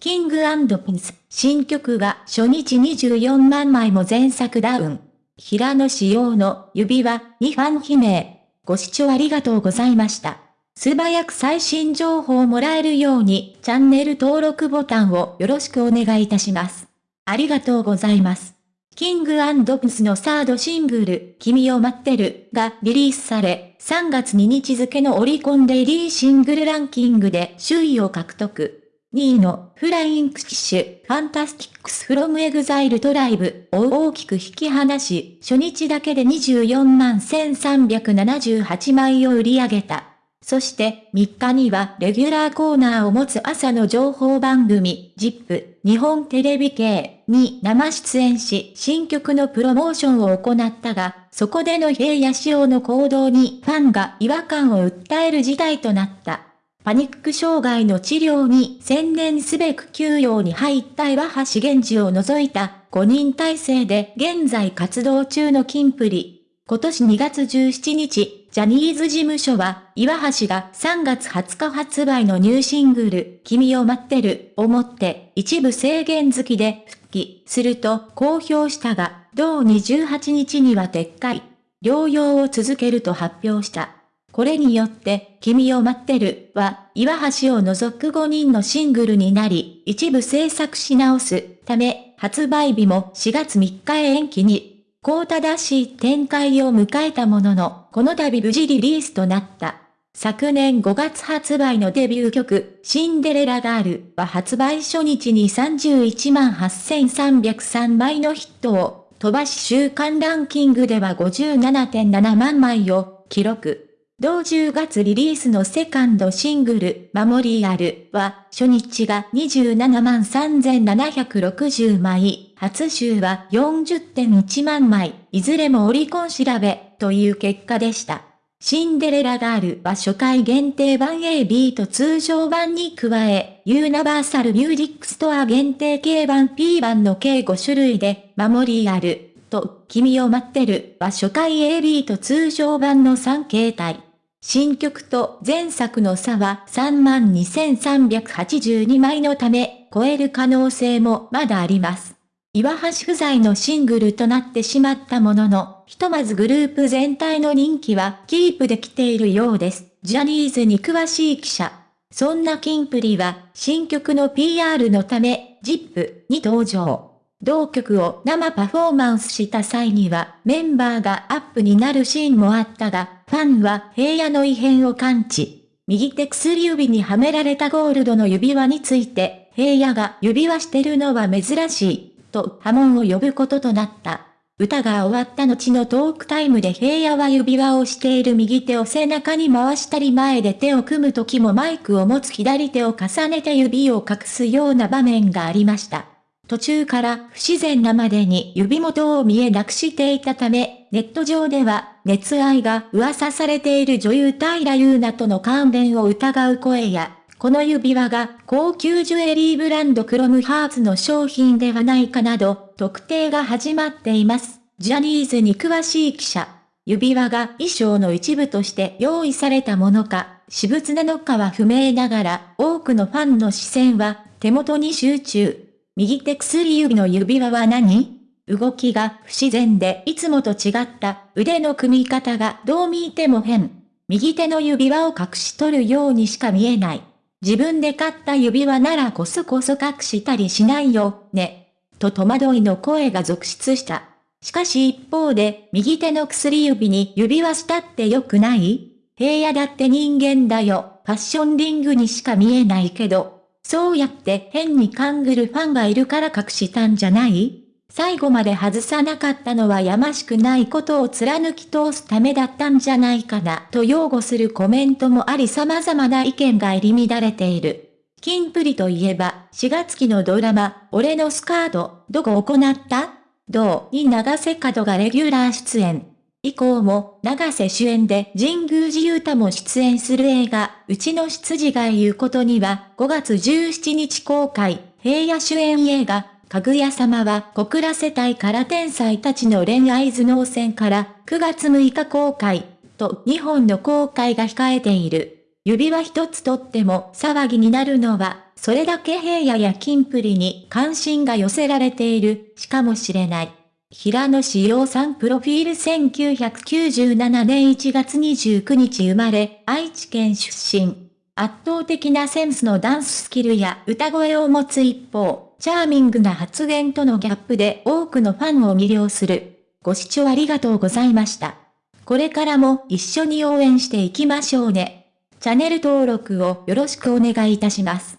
キングピンス、新曲が初日24万枚も前作ダウン。平野仕様の指輪にファン悲鳴。ご視聴ありがとうございました。素早く最新情報をもらえるようにチャンネル登録ボタンをよろしくお願いいたします。ありがとうございます。キングピンスのサードシングル、君を待ってるがリリースされ、3月2日付のオリコンデイリーシングルランキングで首位を獲得。2位の Flying Kiss、 FANTASTICS from EXILE TRIBE を大きく引き離し、初日だけで24万1378枚を売り上げた。そして3日にはレギュラーコーナーを持つ朝の情報番組、ZIP、日本テレビ系に生出演し、新曲のプロモーションを行ったが、そこでの平野紫耀の行動にファンが違和感を訴える事態となった。パニック障害の治療に専念すべく休養に入った岩橋源氏を除いた5人体制で現在活動中のキンプリ。今年2月17日、ジャニーズ事務所は、岩橋が3月20日発売のニューシングル、君を待ってる、をもって、一部制限付きで復帰すると公表したが、同28日には撤回。療養を続けると発表した。これによって、君を待ってるは、岩橋を除く5人のシングルになり、一部制作し直すため、発売日も4月3日へ延期に、こう正しい展開を迎えたものの、この度無事リリースとなった。昨年5月発売のデビュー曲、シンデレラガールは発売初日に31万8303枚のヒットを飛ばし週間ランキングでは57.7万枚を記録。同10月リリースのセカンドシングル、 Memorialは、初日が27万3760枚、初週は40.1万枚、いずれもオリコン調べ、という結果でした。シンデレラガールは初回限定版 AB と通常版に加え、ユニバーサルミュージックストア限定 K 版 P 版の計5種類で、 Memorialと君を待ってるは初回 AB と通常版の3形態。新曲と前作の差は32,382枚のため、超える可能性もまだあります。岩橋不在のシングルとなってしまったものの、ひとまずグループ全体の人気はキープできているようです。ジャニーズに詳しい記者。そんなキンプリは、新曲の PR のため、ZIP に登場。同曲を生パフォーマンスした際にはメンバーがアップになるシーンもあったが、ファンは平野の異変を感知。右手薬指にはめられたゴールドの指輪について、平野が指輪してるのは珍しい、と波紋を呼ぶこととなった。歌が終わった後のトークタイムで平野は指輪をしている右手を背中に回したり前で手を組む時もマイクを持つ左手を重ねて指を隠すような場面がありました。途中から不自然なまでに指元を見えなくしていたため、ネット上では熱愛が噂されている女優平優奈との関連を疑う声や、この指輪が高級ジュエリーブランドクロムハーツの商品ではないかなど、特定が始まっています。ジャニーズに詳しい記者。指輪が衣装の一部として用意されたものか、私物なのかは不明ながら、多くのファンの視線は手元に集中。右手薬指の指輪は何？動きが不自然でいつもと違った腕の組み方がどう見ても変。右手の指輪を隠し取るようにしか見えない。自分で買った指輪ならこそこそ隠したりしないよ、ね。と戸惑いの声が続出した。しかし一方で、右手の薬指に指輪したって良くない？平野だって人間だよ。ファッションリングにしか見えないけど、そうやって変に勘ぐるファンがいるから隠したんじゃない？最後まで外さなかったのはやましくないことを貫き通すためだったんじゃないかな？と擁護するコメントもあり様々な意見が入り乱れている。キンプリといえば、4月期のドラマ、俺のスカート、どこ行った？どう？に長瀬角がレギュラー出演。以降も、長瀬主演で神宮寺勇太も出演する映画、うちの執事が言うことには、5月17日公開、平野主演映画、かぐや様は小倉世帯から天才たちの恋愛頭脳戦から9月6日公開、と2本の公開が控えている。指輪一つとっても騒ぎになるのは、それだけ平野や金プリに関心が寄せられている、しかもしれない。平野志陽さんプロフィール1997年1月29日生まれ、愛知県出身。圧倒的なセンスのダンススキルや歌声を持つ一方、チャーミングな発言とのギャップで多くのファンを魅了する。ご視聴ありがとうございました。これからも一緒に応援していきましょうね。チャンネル登録をよろしくお願いいたします。